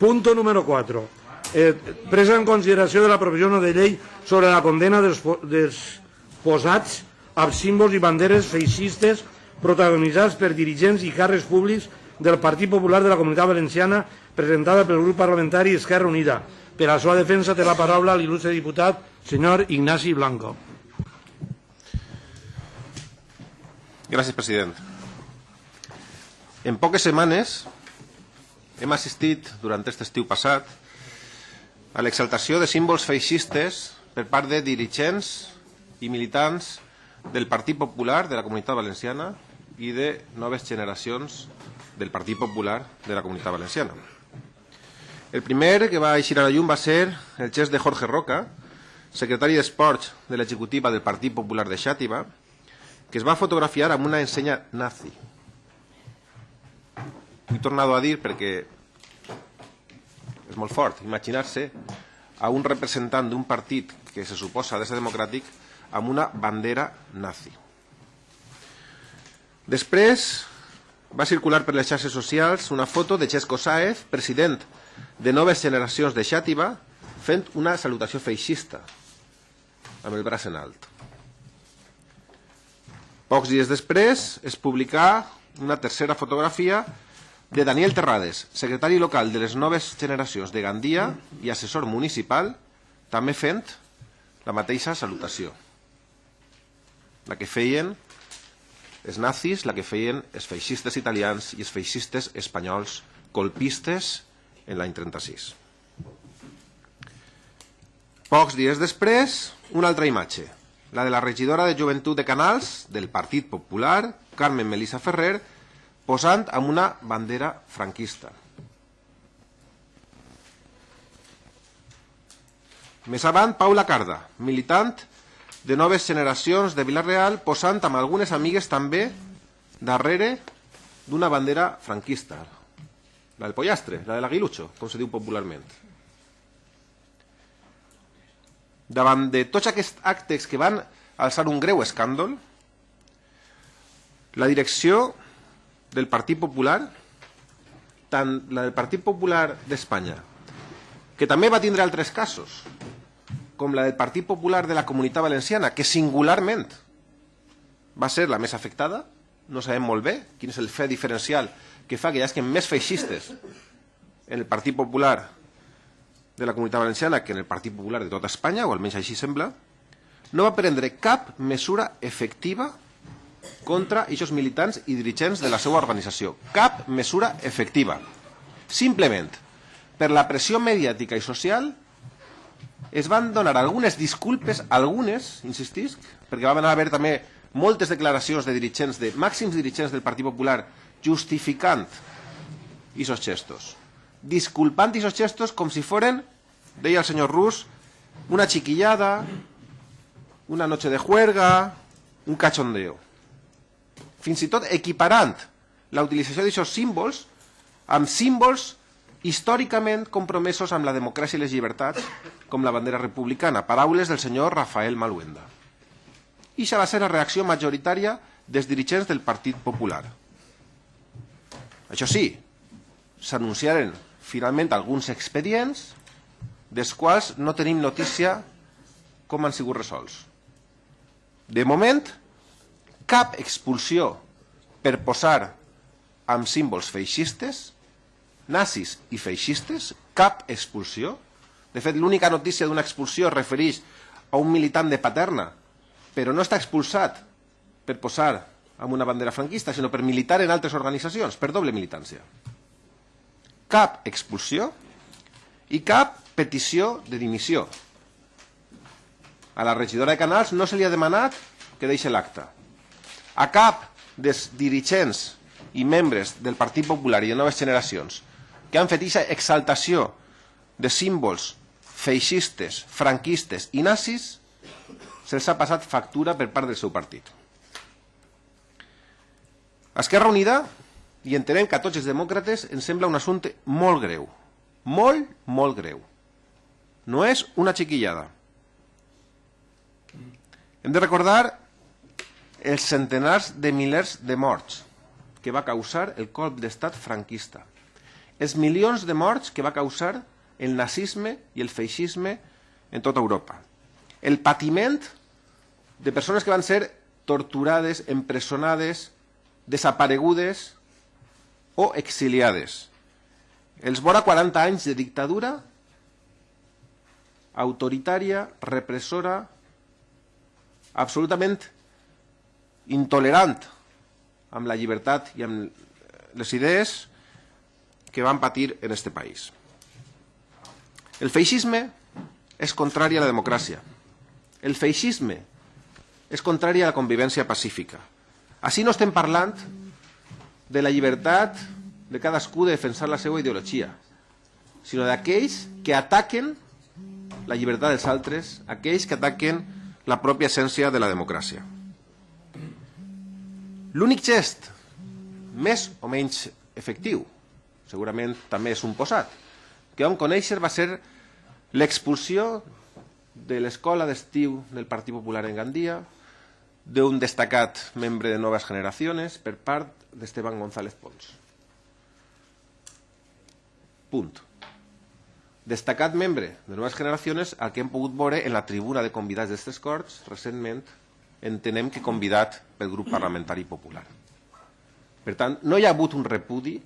Punto número 4. Eh, presa en consideració de la provisió de llei sobre la condena dels, dels posats amb símbols i banderes feixistes protagonitzats per dirigents i càrrecs públics del Partit Popular de la Comunitat Valenciana presentada pel grup parlamentari Esquerra Unida. Per a la seva defensa té la paraula l'il·lustre diputat senyor Ignasi Blanco. Gràcies, president. En poques setmanes hem assistit durant aquest estiu passat a l'exaltació de símbols feixistes per part de dirigents i militants del Partit Popular de la Comunitat Valenciana i de noves generacions del Partit Popular de la Comunitat Valenciana. El primer que va eixir a la llum va ser el gest de Jorge Roca, secretari d'Esports de l'executiva del Partit Popular de Xàtiva, que es va fotografiar amb una ensenya nazi. He tornat a dir perquè és molt fort imaginar-se a un representant d'un partit que se suposa de ser democràtic amb una bandera nazi. Després va circular per les xarxes socials una foto de Xesco Sáez, president de noves generacions de Xàtiva, fent una salutació feixista amb el braç en alt. Pocs dies després es publicà una tercera fotografia de Daniel Terrades, secretari local de les noves generacions de Gandia i assessor municipal, també fent la mateixa salutació. La que feien els nazis, la que feien els feixistes italians i els feixistes espanyols colpistes en l'any 36. Pocs dies després, una altra imatge, la de la regidora de Joventut de Canals del Partit Popular, Carmen Melissa Ferrer, posant amb una bandera franquista. Més avant, Paula Carda, militant de noves generacions de Vilareal, posant amb algunes amigues també darrere d'una bandera franquista, la del pollastre, la de l'aguilucho, com se diu popularment. Davant de tots aquests actes que van alçar un greu escàndol, la direcció del Partit Popular, tant la del Partit Popular d'Espanya, que també va tindre altres casos, com la del Partit Popular de la Comunitat Valenciana, que singularment va ser la més afectada, no sabem molt bé quin és el fet diferencial que fa que hi hagi més feixistes en el Partit Popular de la Comunitat Valenciana que en el Partit Popular de tota Espanya, o almenys així sembla, no va prendre cap mesura efectiva contra aquests militants i dirigents de la seva organització. Cap mesura efectiva. Simplement, per la pressió mediàtica i social, es van donar algunes disculpes, algunes, insistisc, perquè va haver també moltes declaracions de dirigents, de màxims dirigents del Partit Popular, justificant esos gestos, disculpant esos gestos com si foren, deia el senyor Rus, una chiquillada, una noche de juerga, un cachondeo. Fins i tot equiparant la utilització d'aquests símbols amb símbols històricament compromesos amb la democràcia i les llibertats, com la bandera republicana, paraules del senyor Rafael Maluenda. I això va ser la reacció majoritària dels dirigents del Partit Popular. Això sí, s'anunciaren finalment alguns expedients dels quals no tenim notícia com han sigut resolts. De moment, cap expulsió per posar amb símbols feixistes, nazis i feixistes, cap expulsió. De fet, l'única notícia d'una expulsió es refereix a un militant de Paterna, però no està expulsat per posar amb una bandera franquista, sinó per militar en altres organitzacions, per doble militància. Cap expulsió i cap petició de dimissió. A la regidora de Canals no se li ha demanat que deixi l'acte. A cap dels dirigents i membres del Partit Popular i de noves generacions que han fet aquesta exaltació de símbols feixistes, franquistes i nazis se'ls ha passat factura per part del seu partit. Esquerra Unida, i entenem que a tots els demòcrates ens sembla un assumpte molt greu. Molt, molt greu. No és una xiquillada. Hem de recordar els centenars de milers de morts que va causar el colp d'estat franquista els milions de morts que va causar el nazisme i el feixisme en tota Europa. El patiment de persones que van ser torturades, empresonades, desaparegudes o exiliades. Els vora 40 anys de dictadura autoritària, repressora, absolutament intolerant amb la llibertat i amb les idees que van patir en este país. El feixisme és contrari a la democràcia. El feixisme és contrari a la convivència pacífica. Així no estem parlant de la llibertat de cadascú de defensar la seva ideologia, sinó d'aquells que ataquen la llibertat dels altres, aquells que ataquen la pròpia essència de la democràcia. L'únic gest més o menys efectiu, segurament també és un posat, que vam conèixer va ser l'expulsió de l'escola d'estiu del Partit Popular en Gandia d'un destacat membre de Noves Generacions per part d'Esteban González Pons. Punt. Destacat membre de Noves Generacions, el que hem pogut veure en la tribuna de convidats d'estes Corts, recentment, entenem que convidat pel grup parlamentari popular. Per tant, no hi ha hagut un repudi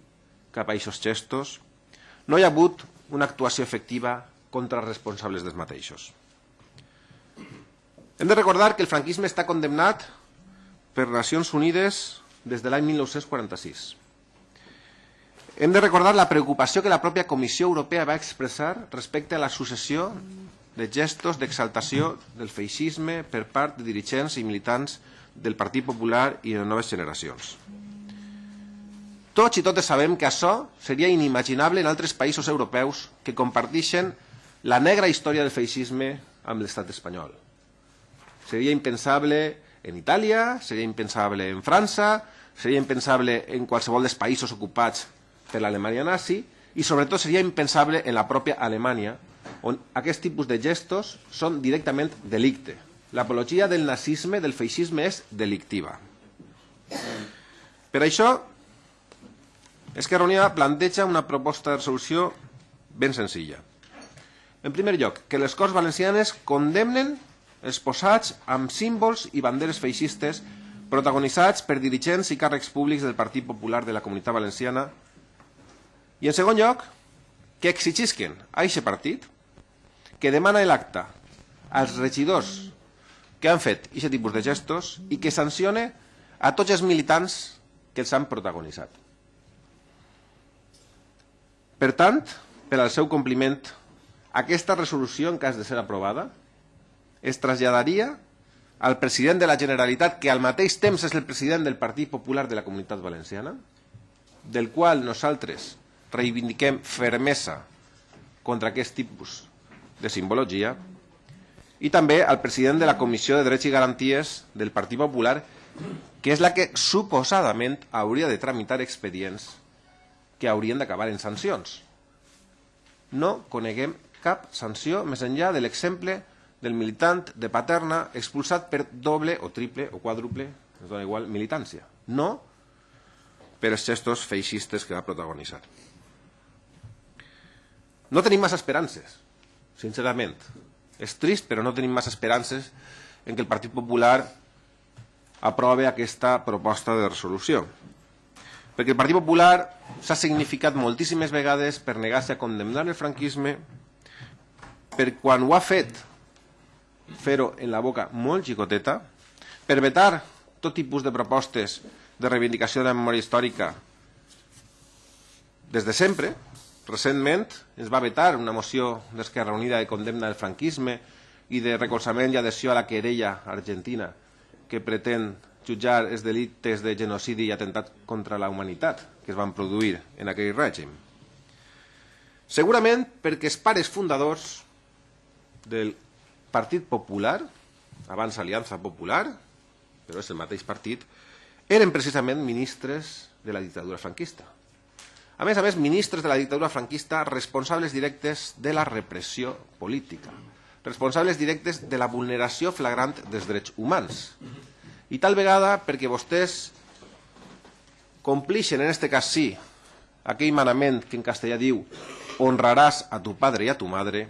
cap a aquests gestos, no hi ha hagut una actuació efectiva contra els responsables dels mateixos. Hem de recordar que el franquisme està condemnat per Nacions Unides des de l'any 1946. Hem de recordar la preocupació que la pròpia Comissió Europea va expressar respecte a la successió de gestos d'exaltació del feixisme per part de dirigents i militants del Partit Popular i de noves generacions. Tots i totes sabem que això seria inimaginable en altres països europeus que comparteixen la negra història del feixisme amb l'estat espanyol. Seria impensable en Itàlia, seria impensable en França, seria impensable en qualsevol dels països ocupats per l'Alemanya nazi i sobretot seria impensable en la pròpia Alemanya on aquest tipus de gestos són directament delicte. L'apologia del nazisme, del feixisme, és delictiva. Per això, Esquerra Unida planteja una proposta de resolució ben senzilla. En primer lloc, que les Corts Valencianes condemnen els posats amb símbols i banderes feixistes protagonitzats per dirigents i càrrecs públics del Partit Popular de la Comunitat Valenciana i, en segon lloc, que exigisquen a aquest partit que demana l'acte als regidors que han fet aquest tipus de gestos i que sancione a tots els militants que els han protagonitzat. Per tant, per al seu compliment, aquesta resolució, en cas de ser aprovada, es traslladaria al president de la Generalitat, que al mateix temps és el president del Partit Popular de la Comunitat Valenciana, del qual nosaltres reivindiquem fermesa contra aquest tipus de simbologia i també al president de la Comissió de Drets i Garanties del Partit Popular, que és la que suposadament hauria de tramitar expedients que haurien d'acabar en sancions. No coneguem cap sanció més enllà de l'exemple del militant de Paterna expulsat per doble o triple o quàdruple, es dona igual, militància. No per els gestos feixistes que va protagonitzar. No tenim massa esperances, sincerament. És trist, però no tenim massa esperances en que el Partit Popular aprove aquesta proposta de resolució. Perquè el Partit Popular s'ha significat moltíssimes vegades per negar-se a condemnar el franquisme, per quan ho ha fet fer-ho en la boca molt xicoteta, per vetar tot tipus de propostes de reivindicació de la memòria històrica des de sempre, Recentment es va vetar una moció d'Esquerra Unida de condemna del franquisme i de recolzament i adhesió a la querella argentina que pretén jutjar els delictes de genocidi i atentat contra la humanitat que es van produir en aquell règim. Segurament perquè els pares fundadors del Partit Popular, abans Aliança Popular, però és el mateix partit, eren precisament ministres de la dictadura franquista. A més a més, ministres de la dictadura franquista responsables directes de la repressió política, responsables directes de la vulneració flagrant dels drets humans. I tal vegada perquè vostès complixen, en aquest cas sí, aquell manament que en castellà diu honraràs a tu padre i a tu madre.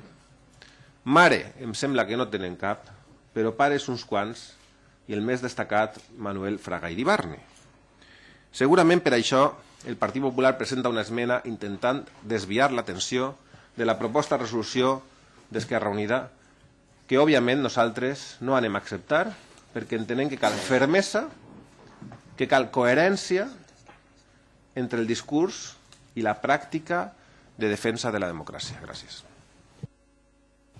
Mare, em sembla que no tenen cap, però pares uns quants, i el més destacat, Manuel Fraga i Dibarne. Segurament per això el Partit Popular presenta una esmena intentant desviar l'atenció de la proposta de resolució d'Esquerra Unida, que òbviament nosaltres no anem a acceptar perquè entenem que cal fermesa, que cal coherència entre el discurs i la pràctica de defensa de la democràcia. Gràcies.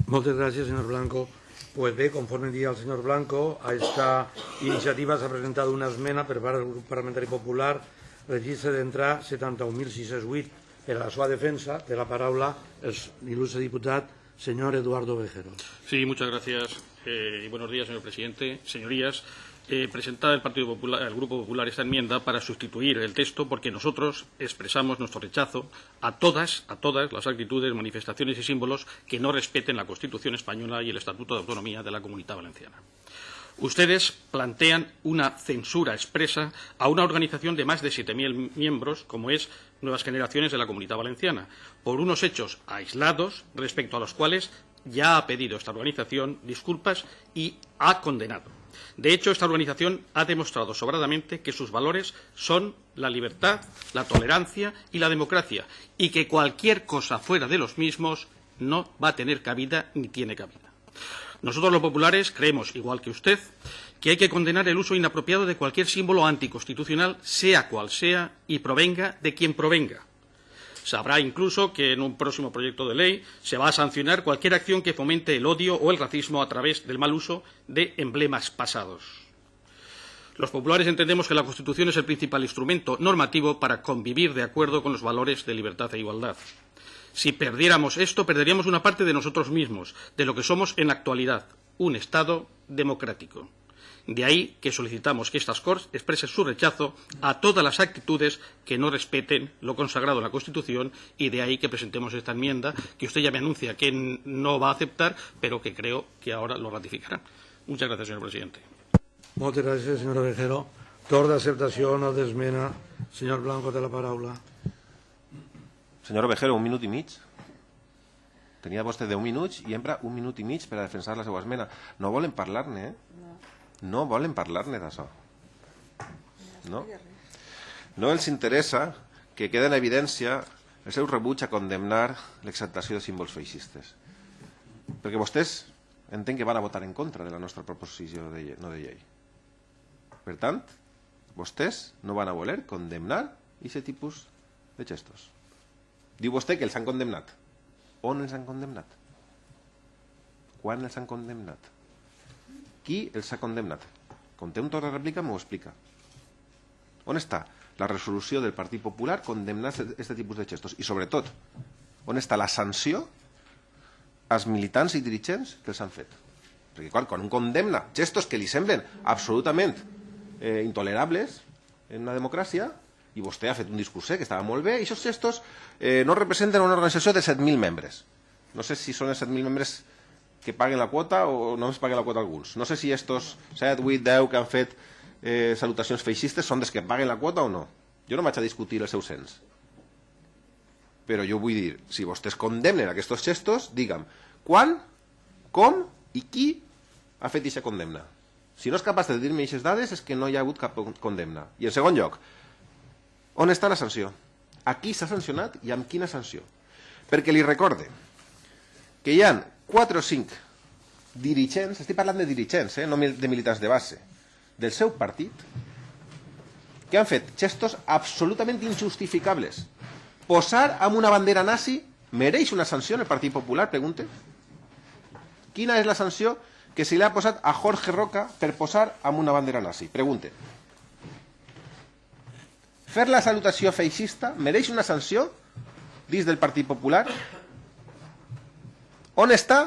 Moltes gràcies, senyor Blanco. Pues bé, conforme dia el senyor Blanco, a esta iniciativa s'ha presentat una esmena per part del grup parlamentari popular, registre d'entrar 71.608 per a la seva defensa. Té la paraula el il·lustre diputat señor Eduardo Vejero. Sí, muchas gracias eh, y buenos días, señor presidente. Señorías, eh, presentada el Partido Popular, el Grupo Popular esta enmienda para sustituir el texto porque nosotros expresamos nuestro rechazo a todas, a todas las actitudes, manifestaciones y símbolos que no respeten la Constitución española y el Estatuto de Autonomía de la Comunidad Valenciana. Ustedes plantean una censura expresa a una organización de más de 7.000 miembros, como es Nuevas Generaciones de la Comunidad Valenciana, por unos hechos aislados respecto a los cuales ya ha pedido esta organización disculpas y ha condenado. De hecho, esta organización ha demostrado sobradamente que sus valores son la libertad, la tolerancia y la democracia, y que cualquier cosa fuera de los mismos no va a tener cabida ni tiene cabida. Nosotros los populares creemos, igual que usted, que hay que condenar el uso inapropiado de cualquier símbolo anticonstitucional, sea cual sea, y provenga de quien provenga. Sabrá incluso que en un próximo proyecto de ley se va a sancionar cualquier acción que fomente el odio o el racismo a través del mal uso de emblemas pasados. Los populares entendemos que la Constitución es el principal instrumento normativo para convivir de acuerdo con los valores de libertad e igualdad. Si perdiéramos esto, perderíamos una parte de nosotros mismos, de lo que somos en la actualidad, un Estado democrático. De ahí que solicitamos que estas Corts expresen su rechazo a todas las actitudes que no respeten lo consagrado en la Constitución y de ahí que presentemos esta enmienda que usted ya me anuncia que no va a aceptar, pero que creo que ahora lo ratificará. Muchas gracias, señor presidente. Moltes gràcies, senyor Vejero. Torn d'acceptació o no d'esmena. Senyor Blanco, té la paraula. Senyor Vejero, un minut i mig. Tenia vostè 10 minuts i empra un minut i mig per a defensar la seva esmena. No volen parlar-ne, eh? no volen parlar-ne d'això. No? No els interessa que quede en evidència el seu rebuig a condemnar l'exaltació de símbols feixistes. Perquè vostès entenc que van a votar en contra de la nostra proposició de llei, no de llei. Per tant, vostès no van a voler condemnar aquest tipus de gestos. Diu vostè que els han condemnat. On els han condemnat? Quan els han condemnat? Qui els ha condemnat? Com té un torn de rèplica, m'ho explica. On està la resolució del Partit Popular condemnar aquest tipus de gestos? I sobretot, on està la sanció als militants i dirigents que els han fet? Perquè quan, quan un condemna gestos que li semblen absolutament eh, intolerables en una democràcia, i vostè ha fet un discurset que estava molt bé, i aquests gestos eh, no representen una organització de 7.000 membres. No sé si són els 7.000 membres que paguen la quota o només paguen la quota alguns. No sé si estos 7, 8, 10 que han fet eh, salutacions feixistes són des que paguen la quota o no. Jo no vaig a discutir el seu cens. Però jo vull dir, si vostès condemnen aquests gestos, digue'm, quan, com i qui ha fet aquesta condemna. Si no és capaç de dir-me aquestes dades és que no hi ha hagut cap condemna. I en segon lloc, on està la sanció? A qui s'ha sancionat i amb quina sanció? Perquè li recorde que hi ha 4 o 5 dirigents, estic parlant de dirigents, eh, no de militants de base, del seu partit, que han fet gestos absolutament injustificables. Posar amb una bandera nazi mereix una sanció en el Partit Popular, pregunte? Quina és la sanció que se li ha posat a Jorge Roca per posar amb una bandera nazi? Pregunte. Fer la salutació feixista mereix una sanció dins del Partit Popular? On està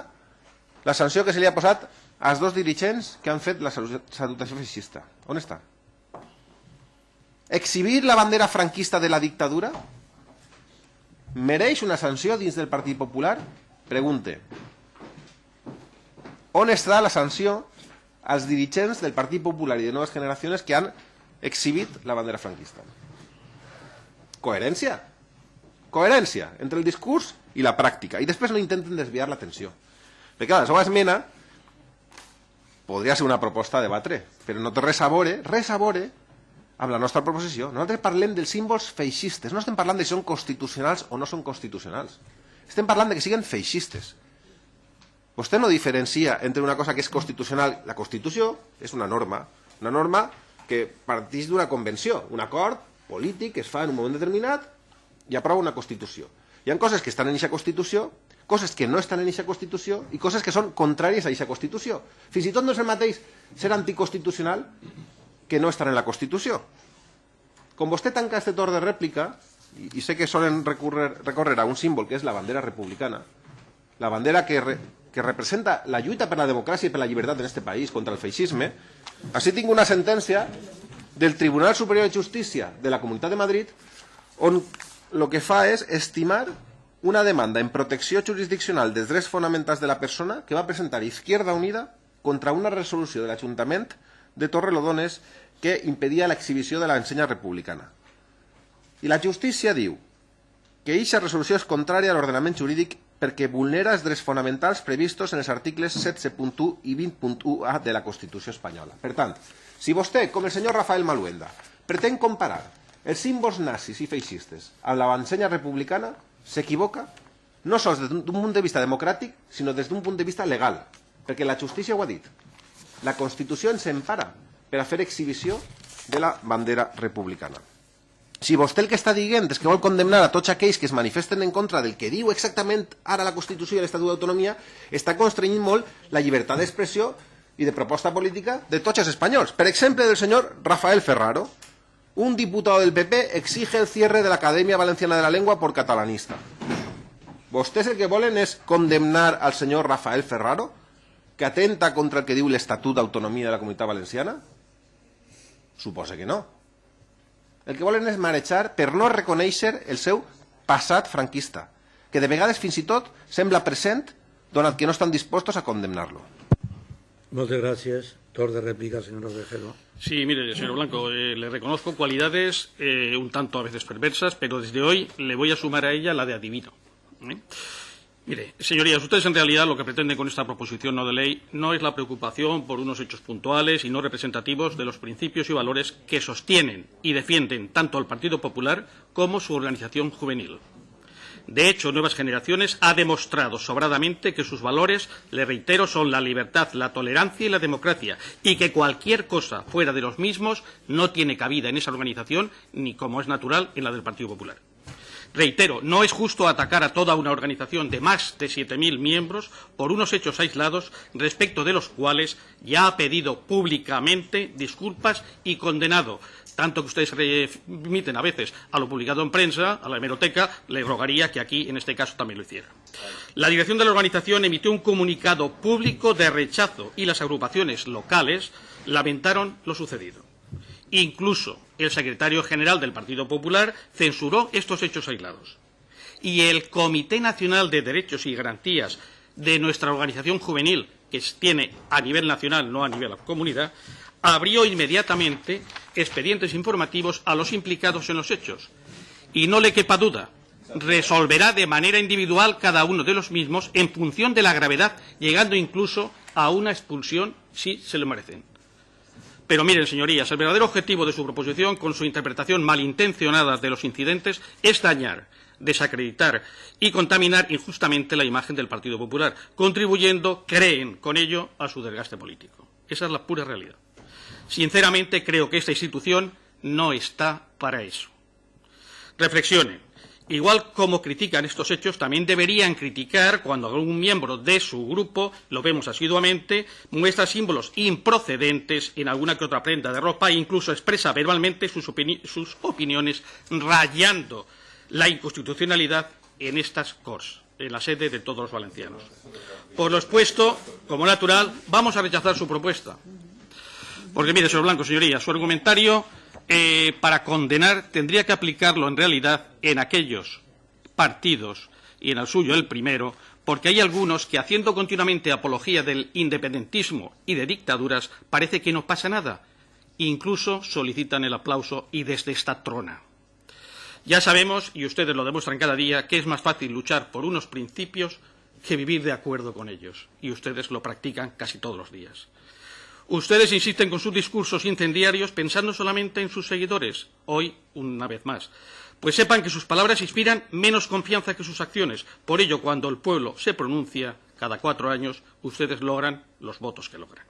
la sanció que se li ha posat als dos dirigents que han fet la salutació feixista? On està? Exhibir la bandera franquista de la dictadura mereix una sanció dins del Partit Popular? Pregunte. On està la sanció als dirigents del Partit Popular i de noves generacions que han exhibit la bandera franquista? Coherència. coherència entre el discurs i la pràctica. I després no intenten desviar l'atenció. Perquè clar, la seva esmena podria ser una proposta a debatre, però no té res a veure, res a veure amb la nostra proposició. Nosaltres parlem dels símbols feixistes, no estem parlant de si són constitucionals o no són constitucionals. Estem parlant de que siguin feixistes. Vostè no diferencia entre una cosa que és constitucional. La Constitució és una norma, una norma que parteix d'una convenció, un acord polític que es fa en un moment determinat i aprova una Constitució. Hi ha coses que estan en aquesta Constitució coses que no estan en aquesta Constitució i coses que són contràries a aquesta Constitució. Fins i tot no és el mateix ser anticonstitucional que no estar en la Constitució. Com vostè tanca aquest torn de rèplica, i, i sé que solen recórrer, recórrer a un símbol que és la bandera republicana, la bandera que, re, que representa la lluita per la democràcia i per la llibertat en aquest país contra el feixisme, així tinc una sentència del Tribunal Superior de Justícia de la Comunitat de Madrid on el que fa és estimar una demanda en protecció jurisdiccional dels drets fonamentals de la persona que va presentar Izquierda Unida contra una resolució de l'Ajuntament de Torrelodones que impedia l'exhibició de l'ensenya republicana. I la justícia diu que aquesta resolució és contrària a l'ordenament jurídic perquè vulnera els drets fonamentals previstos en els articles 16.1 i 20.1a de la Constitució espanyola. Per tant, si vostè, com el senyor Rafael Maluenda, pretén comparar els símbols nazis i feixistes amb l'ensenya republicana, s'equivoca no sols des d'un punt de vista democràtic, sinó des d'un punt de vista legal, perquè la justícia ho ha dit. La Constitució ens empara per a fer exhibició de la bandera republicana. Si vostè el que està dient és que vol condemnar a tots aquells que es manifesten en contra del que diu exactament ara la Constitució i l'Estatut d'Autonomia, està constrenyint molt la llibertat d'expressió i de proposta política de tots els espanyols. Per exemple, del senyor Rafael Ferraro, un diputado del PP exige el cierre de la Academia Valenciana de la Lengua por catalanista. ¿Vostès el que volen és condemnar al senyor Rafael Ferraro, que atenta contra el que diu l'Estatut d'Autonomia de la Comunitat Valenciana? Suposa que no. El que volen és marejar per no reconèixer el seu passat franquista, que de vegades fins i tot sembla present donat que no estan dispostos a condemnar-lo. Gràcies. Torn de señor Ovejero. Sí, mire, señor Blanco, eh, le reconozco cualidades eh, un tanto a veces perversas, pero desde hoy le voy a sumar a ella la de adivino. ¿eh? Mire, señorías, ustedes en realidad lo que pretenden con esta proposición no de ley no es la preocupación por unos hechos puntuales y no representativos de los principios y valores que sostienen y defienden tanto el Partido Popular como su organización juvenil. De hecho, Nuevas Generaciones ha demostrado sobradamente que sus valores, le reitero, son la libertad, la tolerancia y la democracia, y que cualquier cosa fuera de los mismos no tiene cabida en esa organización, ni como es natural en la del Partido Popular. Reitero, no es justo atacar a toda una organización de más de 7.000 miembros por unos hechos aislados respecto de los cuales ya ha pedido públicamente disculpas y condenado tanto que ustedes remiten a veces a lo publicado en prensa, a la hemeroteca, le rogaría que aquí, en este caso, también lo hiciera. La dirección de la organización emitió un comunicado público de rechazo y las agrupaciones locales lamentaron lo sucedido. Incluso el secretario general del Partido Popular censuró estos hechos aislados. Y el Comité Nacional de Derechos y Garantías de nuestra organización juvenil, que tiene a nivel nacional, no a nivel comunidad, abrió inmediatamente expedientes informativos a los implicados en los hechos. Y no le quepa duda, resolverá de manera individual cada uno de los mismos en función de la gravedad, llegando incluso a una expulsión si se lo merecen. Pero miren, señorías, el verdadero objetivo de su proposición, con su interpretación malintencionada de los incidentes, es dañar, desacreditar y contaminar injustamente la imagen del Partido Popular, contribuyendo, creen, con ello a su desgaste político. Esa es la pura realidad. Sinceramente, creo que esta institución no está para eso. Reflexionen. Igual como critican estos hechos, también deberían criticar cuando algún miembro de su grupo, lo vemos asiduamente, muestra símbolos improcedentes en alguna que otra prenda de ropa e incluso expresa verbalmente sus, opini sus opiniones rayando la inconstitucionalidad en estas CORS, en la sede de todos los valencianos. Por lo expuesto, como natural, vamos a rechazar su propuesta. Porque, mire, señor Blanco, señoría, su argumentario eh, para condenar tendría que aplicarlo en realidad en aquellos partidos, y en el suyo el primero, porque hay algunos que, haciendo continuamente apología del independentismo y de dictaduras, parece que no pasa nada. Incluso solicitan el aplauso y desde esta trona. Ya sabemos, y ustedes lo demuestran cada día, que es más fácil luchar por unos principios que vivir de acuerdo con ellos. Y ustedes lo practican casi todos los días. Ustedes insisten con sus discursos incendiarios pensando solamente en sus seguidores, hoy una vez más. Pues sepan que sus palabras inspiran menos confianza que sus acciones. Por ello, cuando el pueblo se pronuncia, cada cuatro años, ustedes logran los votos que logran.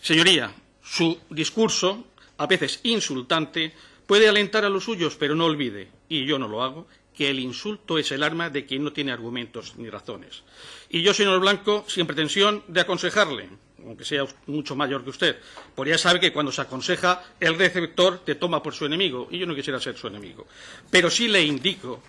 Señoría, su discurso, a veces insultante, puede alentar a los suyos, pero no olvide, y yo no lo hago, que el insulto es el arma de quien no tiene argumentos ni razones. Y yo, señor Blanco, sin pretensión de aconsejarle, aunque sea mucho mayor que usted, porque ya sabe que cuando se aconseja, el receptor te toma por su enemigo, y yo no quisiera ser su enemigo. Pero sí le indico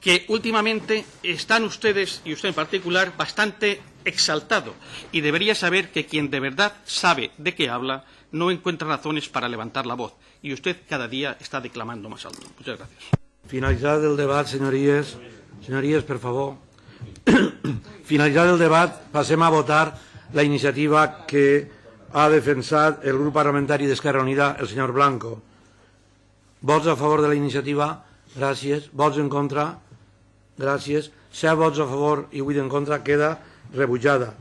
que últimamente están ustedes, y usted en particular, bastante exaltado, y debería saber que quien de verdad sabe de qué habla no encuentra razones para levantar la voz, y usted cada día está declamando más alto. Muchas gracias. Finalitzat el debat, senyories, senyories, per favor. Finalitzat el debat, passem a votar la iniciativa que ha defensat el grup parlamentari d'Esquerra Unida, el senyor Blanco. Vots a favor de la iniciativa? Gràcies. Vots en contra? Gràcies. Set vots a favor i vuit en contra queda rebutjada.